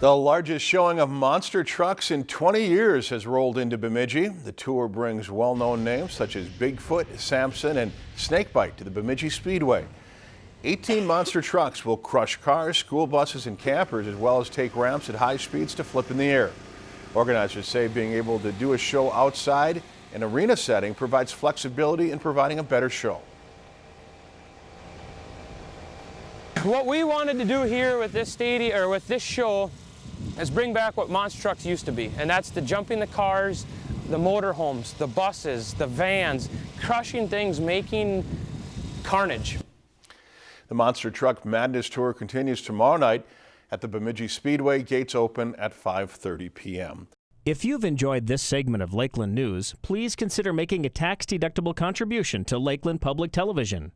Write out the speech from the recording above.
The largest showing of monster trucks in 20 years has rolled into Bemidji. The tour brings well-known names such as Bigfoot, Samson, and Snakebite to the Bemidji Speedway. 18 monster trucks will crush cars, school buses, and campers, as well as take ramps at high speeds to flip in the air. Organizers say being able to do a show outside an arena setting provides flexibility in providing a better show. What we wanted to do here with this stadium or with this show is bring back what monster trucks used to be, and that's the jumping the cars, the motorhomes, the buses, the vans, crushing things, making carnage. The Monster Truck Madness Tour continues tomorrow night at the Bemidji Speedway. Gates open at 5.30 p.m. If you've enjoyed this segment of Lakeland News, please consider making a tax-deductible contribution to Lakeland Public Television.